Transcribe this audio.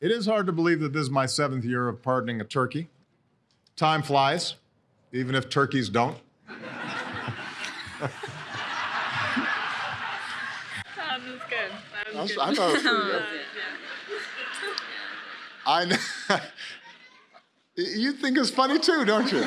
It is hard to believe that this is my seventh year of pardoning a turkey. Time flies, even if turkeys don't. That was good. That was I good. I thought it was pretty good. I kn- you think it's funny too, don't you?